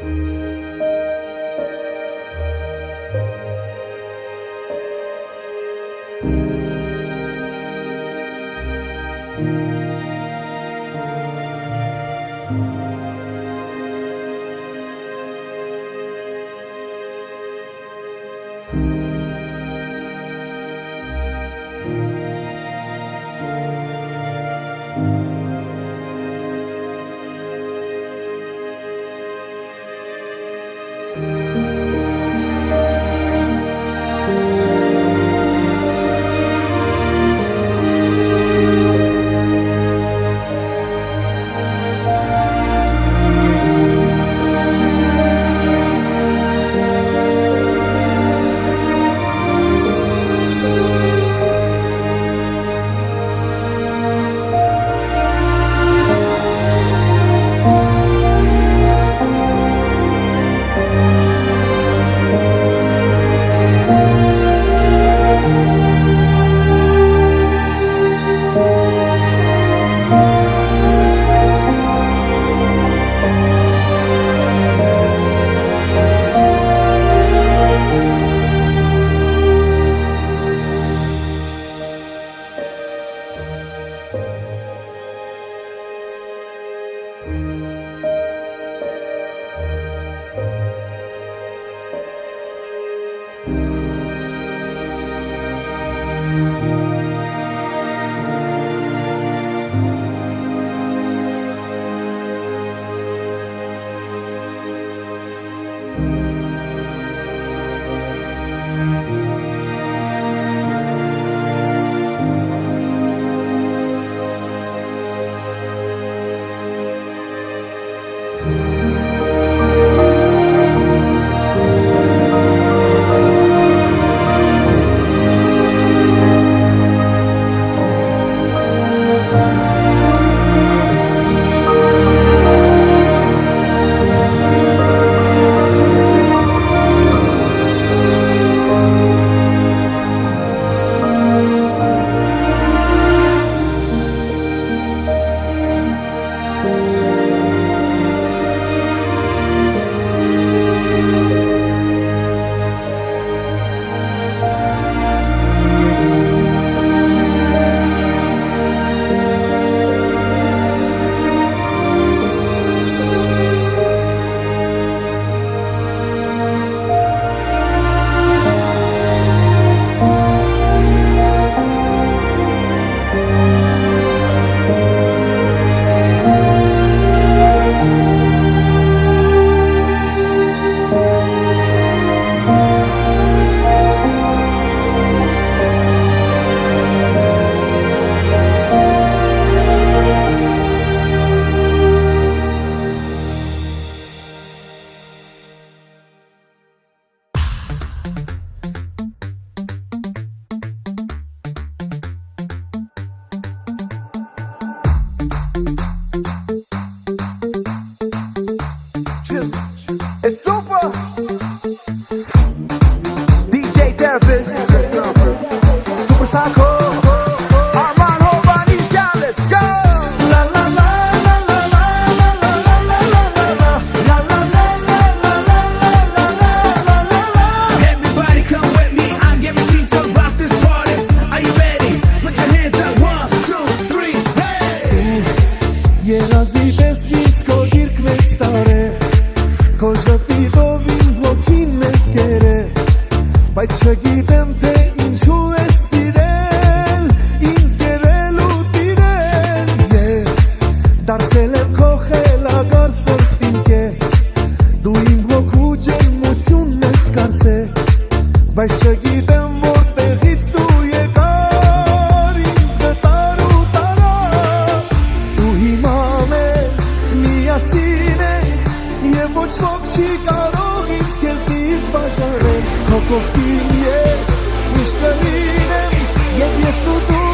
thank you. It's super. DJ Therapist. Super Psycho. Երազի պես ինձ քո գիրկն ես տարե Քո ժպիտով իմ հոգին մեզ կերը Բայց չգիտեմ թե ինչու ես սիրել Ինձ գերել ու տիրել Ես դարձել եմ քո խելագար սրտինքես Դու իմ հոգու ջերմությունն ես կարծես Բայց չգիտեմ միասին ենք Եվ ոչ ոք չի կարող ինձ քեզնից բաժանել Քո կողքին ես միշտ կլինեմ Եվ ես ու դու կերքենք միասին